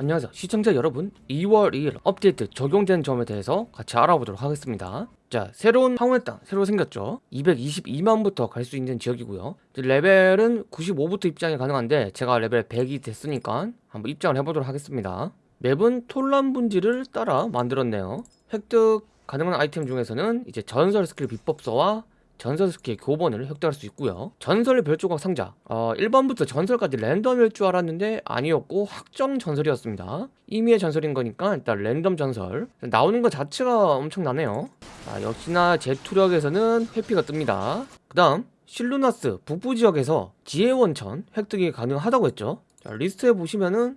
안녕하세요. 시청자 여러분 2월 2일 업데이트 적용된 점에 대해서 같이 알아보도록 하겠습니다. 자 새로운 황혼의 땅 새로 생겼죠? 222만부터 갈 수 있는 지역이고요. 레벨은 95부터 입장이 가능한데 제가 레벨 100이 됐으니까 한번 입장을 해보도록 하겠습니다. 맵은 톨란 분지를 따라 만들었네요. 획득 가능한 아이템 중에서는 이제 전설 스킬 비법서와 전설 스킬 교본을 획득할 수 있고요. 전설 별조각 상자. 어, 1번부터 전설까지 랜덤일 줄 알았는데 아니었고 확정 전설이었습니다. 임의의 전설인 거니까 일단 랜덤 전설. 나오는 것 자체가 엄청나네요. 자, 역시나 제 투력에서는 회피가 뜹니다. 그 다음 실루나스 북부 지역에서 지혜원천 획득이 가능하다고 했죠. 자, 리스트에 보시면은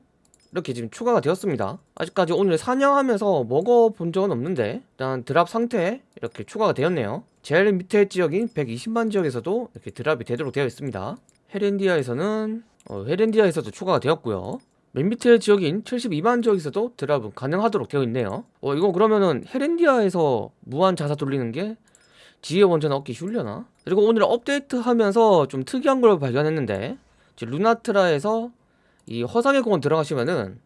이렇게 지금 추가가 되었습니다. 아직까지 오늘 사냥하면서 먹어본 적은 없는데 일단 drop 상태에 이렇게 추가가 되었네요 제일 밑에 지역인 120만 지역에서도 이렇게 drop이 되도록 되어 있습니다. 헤렌디아에서는 어, 헤렌디아에서도 추가가 되었고요. 맨 밑에 지역인 72만 지역에서도 drop은 가능하도록 되어 있네요. 어 이거 그러면은 헤렌디아에서 무한 자사 돌리는 게 지혜 원천 얻기 쉬울려나? 그리고 오늘 업데이트 하면서 좀 특이한 걸 발견했는데 루나트라에서 이 허상의 공원 들어가시면은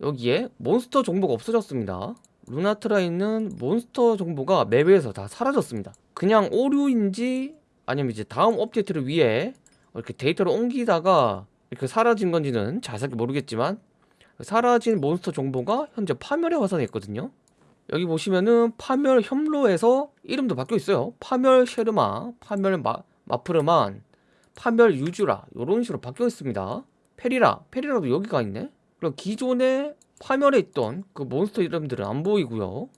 여기에 몬스터 정보가 없어졌습니다 루나트라에 있는 몬스터 정보가 맵에서 다 사라졌습니다. 그냥 오류인지 아니면 이제 다음 업데이트를 위해 이렇게 데이터를 옮기다가 이렇게 사라진 건지는 자세히 모르겠지만 사라진 몬스터 정보가 현재 파멸의 화산에 있거든요. 여기 보시면은 파멸 혐로에서 이름도 바뀌어 있어요. 파멸 쉐르마, 파멸 마, 마프르만, 파멸 유주라 이런 식으로 바뀌어 있습니다. 페리라, 페리라도 여기가 있네? 그리고 기존에 파멸에 있던 그 몬스터 이름들은 안 보이고요.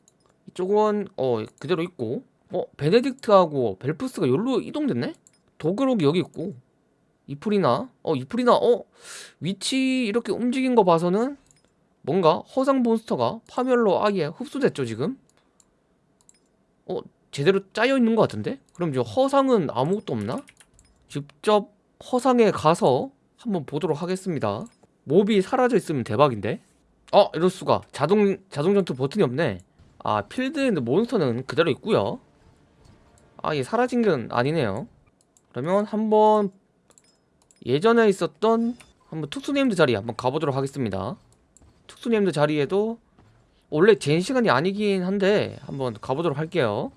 이쪽은 어 그대로 있고. 어 베네딕트하고 벨프스가 여기로 이동됐네? 도그록이 여기 있고. 이프리나 어 이프리나 어 위치 이렇게 움직인 거 봐서는 뭔가 허상 몬스터가 파멸로 아예 흡수됐죠 지금? 어 제대로 짜여 있는 것 같은데? 그럼 이제 허상은 아무것도 없나? 직접 허상에 가서 한번 보도록 하겠습니다. 몹이 사라져 있으면 대박인데 어 이럴 수가. 자동 자동 전투 버튼이 없네. 아 있는 몬스터는 그대로 있고요. 아 얘 사라진 건 아니네요. 그러면 한번 예전에 있었던 한번 특수named 자리 한번 가보도록 하겠습니다. 특수named 자리에도 원래 제 시간이 아니긴 한데 한번 가보도록 할게요.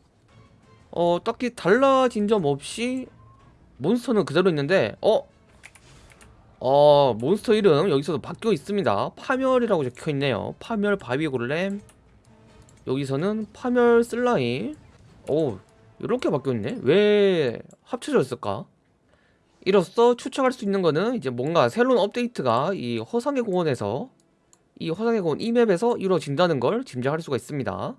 어 딱히 달라진 점 없이 몬스터는 그대로 있는데 어? 어 몬스터 이름 여기서도 바뀌어 있습니다. 파멸이라고 적혀있네요. 파멸 바위골렘. 여기서는 파멸 슬라임. 오 이렇게 바뀌었네. 왜 합쳐져 있을까? 이로써 추측할 수 있는 거는 이제 뭔가 새로운 업데이트가 이 허상의 공원에서 이 허상의 공원 이 맵에서 이루어진다는 걸 짐작할 수가 있습니다.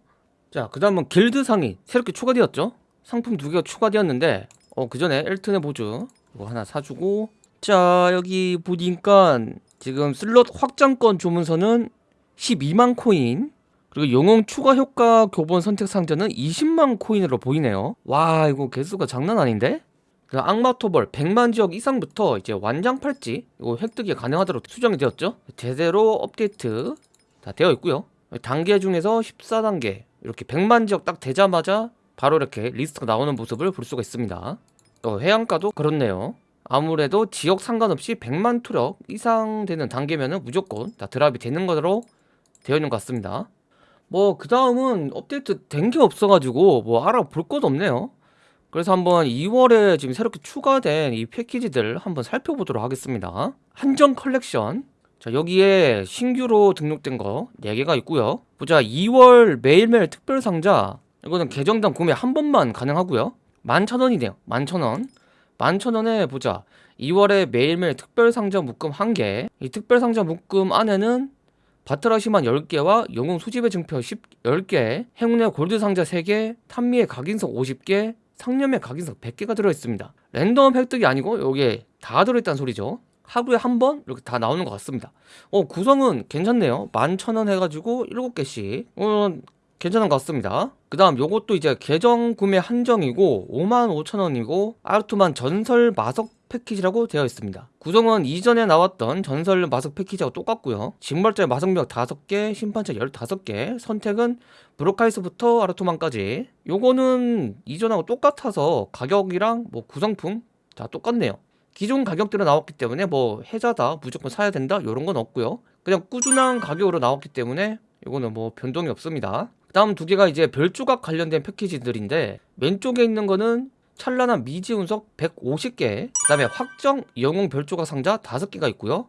자 그 다음은 길드 상점이 새롭게 추가되었죠? 상품 두 개가 추가되었는데 어 그 전에 엘튼의 보주 이거 하나 사주고 자 여기 보니까 지금 슬롯 확장권 주문서는 12만 코인 그리고 영웅 추가 효과 교본 선택 상자는 20만 코인으로 보이네요. 와 이거 개수가 장난 아닌데? 그 악마 토벌 100만 지역 이상부터 이제 완장 팔찌 이거 획득이 가능하도록 수정이 되었죠? 제대로 업데이트 다 되어 있고요. 단계 중에서 14단계 이렇게 100만 지역 딱 되자마자 바로 이렇게 리스트가 나오는 모습을 볼 수가 있습니다. 어, 해안가도 그렇네요 아무래도 지역 상관없이 100만 투력 이상 되는 단계면은 무조건 다 drop이 되는 것으로 되어 있는 것 같습니다. 뭐 그 다음은 업데이트 된 게 없어가지고 뭐 알아볼 것도 없네요. 그래서 한번 2월에 지금 새롭게 추가된 이 패키지들 한번 살펴보도록 하겠습니다. 한정 컬렉션. 자 여기에 신규로 등록된 거 4개가 있고요. 보자 2월 매일매일 특별 상자. 이거는 계정당 구매 한 번만 가능하고요. 11,000원이네요. 11,000원 11,000원에 보자. 2월에 매일매일 특별상자 묶음 1개. 이 특별상자 묶음 안에는 바트라시만 10개와 영웅 수집의 증표 10, 10개 행운의 골드 상자 3개 탄미의 각인석 50개 상념의 각인석 100개가 들어있습니다. 랜덤 획득이 아니고 여기에 다 들어있다는 소리죠. 하루에 한 번? 이렇게 다 나오는 것 같습니다. 어 구성은 괜찮네요. 11,000원 해가지고 7개씩. 어, 괜찮은 것 같습니다. 그 다음 요것도 이제 계정 구매 한정이고 55,000원이고 아르투만 전설 마석 패키지라고 되어 있습니다. 구성은 이전에 나왔던 전설 마석 패키지하고 똑같고요. 징벌자 마석력 5개 심판차 15개 선택은 브로카이스부터 아르토만까지. 요거는 이전하고 똑같아서 가격이랑 뭐 구성품 다 똑같네요. 기존 가격대로 나왔기 때문에 뭐 혜자다 무조건 사야 된다 이런 건 없고요. 그냥 꾸준한 가격으로 나왔기 때문에 이거는 뭐 변동이 없습니다. 다음 두 개가 이제 별조각 관련된 패키지들인데 왼쪽에 있는 거는 찬란한 미지 운석 150개 그 다음에 확정 영웅 별조각 상자 5개가 있고요.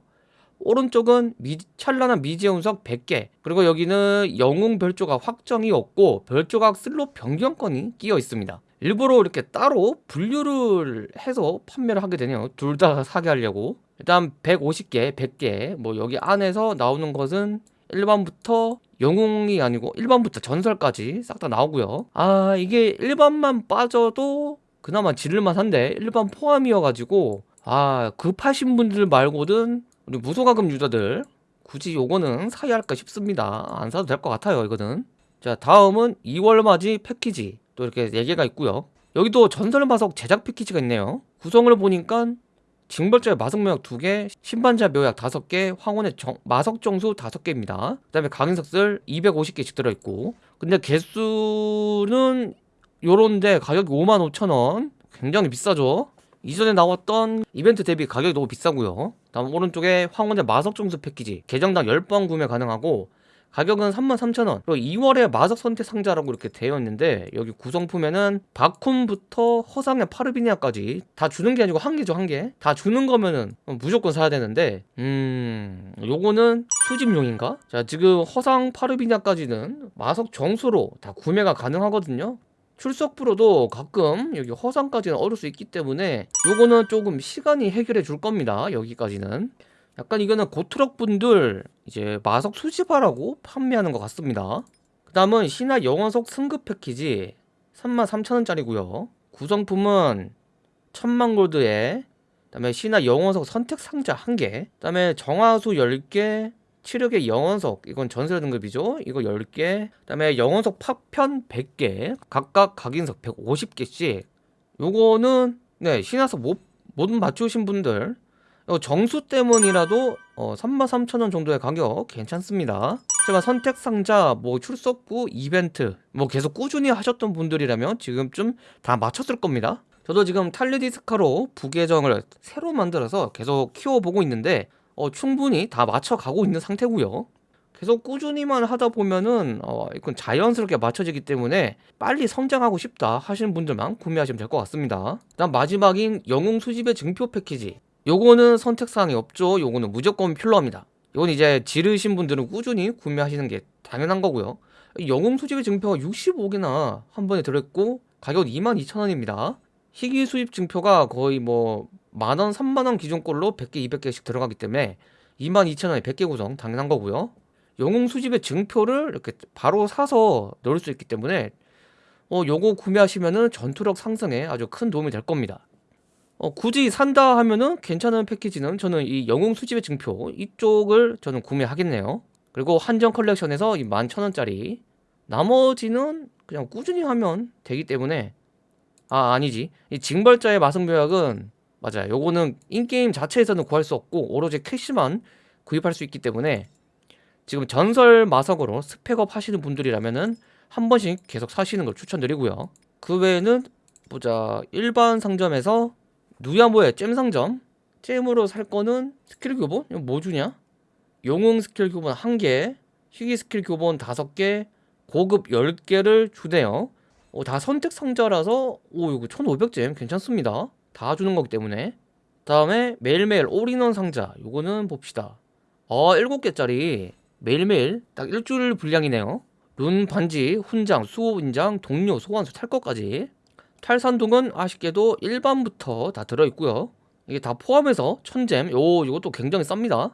오른쪽은 미, 찬란한 미지 운석 100개 그리고 여기는 영웅 별조각 확정이 없고 별조각 슬롯 변경권이 끼어 있습니다. 일부러 이렇게 따로 분류를 해서 판매를 하게 되네요. 둘 다 사게 하려고. 일단 150개, 100개 뭐 여기 안에서 나오는 것은 1번부터 영웅이 아니고 1번부터 전설까지 싹 다 나오고요. 아 이게 1번만 빠져도 그나마 지를만 한데 1번 포함이어가지고 아 급하신 분들 말고는 우리 무소가금 유저들 굳이 요거는 사야 할까 싶습니다. 안 사도 될 것 같아요 이거는. 자 다음은 2월 맞이 패키지 또 이렇게 4개가 있고요. 여기도 전설 마석 제작 패키지가 있네요. 구성을 보니까 징벌자의 마석 묘약 2개, 신반자 묘약 5개, 황혼의 정, 마석 정수 5개입니다. 그 다음에 강인석슬 250개씩 들어있고. 근데 개수는 요런데 가격이 55,000원. 굉장히 비싸죠? 이전에 나왔던 이벤트 대비 가격이 너무 비싸고요. 다음 오른쪽에 황혼의 마석 정수 패키지. 계정당 10번 구매 가능하고 가격은 33,000원. 그리고 2월에 마석 선택 상자라고 이렇게 되어 있는데 여기 구성품에는 바쿰부터 허상의 파르비니아까지 다 주는 게 아니고 한 개죠 한 개 다 주는 거면은 무조건 사야 되는데 음 요거는 수집용인가? 자 지금 허상 파르비니아까지는 마석 정수로 다 구매가 가능하거든요. 출석부로도 가끔 여기 허상까지는 얻을 수 있기 때문에 요거는 조금 시간이 해결해 줄 겁니다 여기까지는 약간 이거는 고트럭 분들 이제 마석 수집하라고 판매하는 것 같습니다. 그 다음은 신화 영원석 승급 패키지 33,000원짜리고요. 구성품은 천만 골드에 그다음에 신화 영원석 선택 상자 1개 그다음에 정화수 10개 치력의 영원석 이건 전설 등급이죠 이거 10개 그다음에 영원석 파편 100개 각각 각인석 150개씩 요거는 네 신화석 못, 못 맞추신 분들 어, 정수 때문이라도 어, 33,000원 정도의 가격 괜찮습니다. 제가 선택 상자, 뭐 출석부, 이벤트 뭐 계속 꾸준히 하셨던 분들이라면 지금쯤 다 맞췄을 겁니다. 저도 지금 탈리디스카로 부계정을 새로 만들어서 계속 키워보고 있는데 어, 충분히 다 맞춰가고 있는 상태고요. 계속 꾸준히만 하다 보면은 어, 이건 자연스럽게 맞춰지기 때문에 빨리 성장하고 싶다 하시는 분들만 구매하시면 될 것 같습니다. 다음 마지막인 영웅 수집의 증표 패키지 요거는 선택사항이 없죠. 요거는 무조건 필요합니다. 이건 이제 지르신 분들은 꾸준히 구매하시는 게 당연한 거고요. 영웅 수집의 증표가 65개나 한 번에 들어있고 가격 22,000원입니다. 희귀 수입 증표가 거의 뭐 만원, 3만원 기준꼴로 100개, 200개씩 들어가기 때문에 22,000원에 100개 구성 당연한 거고요. 영웅 수집의 증표를 이렇게 바로 사서 넣을 수 있기 때문에 어, 요거 구매하시면은 전투력 상승에 아주 큰 도움이 될 겁니다 어, 굳이 산다 하면은 괜찮은 패키지는 저는 이 영웅 수집의 증표 이쪽을 저는 구매하겠네요. 그리고 한정 컬렉션에서 이 11,000원짜리. 나머지는 그냥 꾸준히 하면 되기 때문에. 아 아니지. 이 징벌자의 마성묘약은 맞아요. 요거는 in-game 자체에서는 구할 수 없고 오로지 캐시만 구입할 수 있기 때문에 지금 전설 마석으로 spec up 하시는 분들이라면은 한 번씩 계속 사시는 걸 추천드리고요. 그 외에는 보자. 일반 상점에서 누야모의 gem상점? gem으로 살 거는 스킬 교본? 이거 뭐 주냐? 영웅 스킬 교본 1개 희귀 스킬 교본 5개 고급 10개를 주네요. 어, 다 선택 상자라서 오 이거 1500 gem? 괜찮습니다. 다 주는 거기 때문에. 다음에 매일매일 올인원 상자 요거는 봅시다. 어 7개짜리. 매일매일 딱 일주일 분량이네요. 룬 반지, 훈장, 수호 인장, 동료, 소환수 탈 것까지 탈산동은 아쉽게도 1반부터 다 들어있고요. 이게 다 포함해서 천잼 요 이것도 굉장히 쌉니다.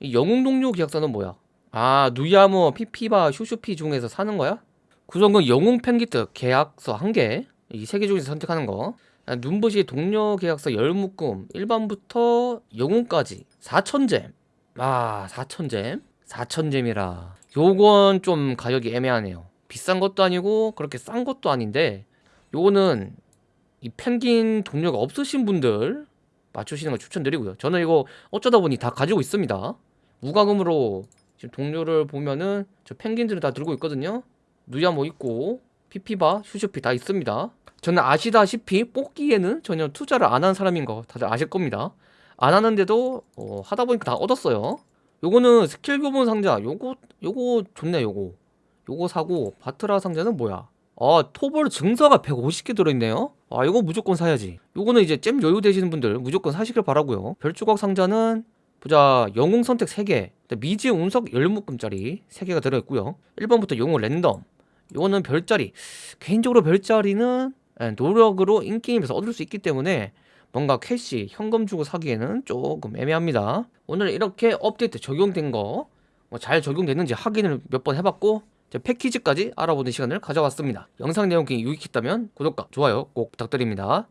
이 영웅동료 계약서는 뭐야? 아 누야모 피피바 슈슈피 중에서 사는 거야? 구성은 영웅 펜기트 계약서 1개. 이 세 개 중에서 선택하는 거. 아, 눈부시 동료 계약서 열묶음 1반부터 영웅까지. 4천잼. 아 4천잼? 4천잼이라. 요건 좀 가격이 애매하네요. 비싼 것도 아니고 그렇게 싼 것도 아닌데 요거는 이 펭귄 동료가 없으신 분들 맞추시는 걸 추천드리고요. 저는 이거 어쩌다 보니 다 가지고 있습니다. 무과금으로 지금 동료를 보면은 저 펭귄들을 다 들고 있거든요. 누야모 있고 피피바, 슈슈피 다 있습니다. 저는 아시다시피 뽑기에는 전혀 투자를 안 한 사람인 거 다들 아실 겁니다. 안 하는데도 어, 하다 보니까 다 얻었어요. 요거는 스킬 교본 상자. 요거 요거 좋네 요거. 요거 사고 바트라 상자는 뭐야 아 토벌 증서가 150개 들어있네요? 아 이거 무조건 사야지. 요거는 이제 잼 여유 되시는 분들 무조건 사시길 바라고요. 별조각 상자는 보자 영웅 선택 3개 미지 운석 열묶음짜리 3개가 들어있고요. 1번부터 영웅 랜덤. 요거는 별자리. 개인적으로 별자리는 예, 노력으로 in-game에서 얻을 수 있기 때문에 뭔가 캐시 현금 주고 사기에는 조금 애매합니다. 오늘 이렇게 업데이트 적용된 거 뭐 잘 적용됐는지 확인을 몇 번 해봤고 이제 패키지까지 알아보는 시간을 가져왔습니다. 영상 내용 유익했다면 구독과 좋아요 꼭 부탁드립니다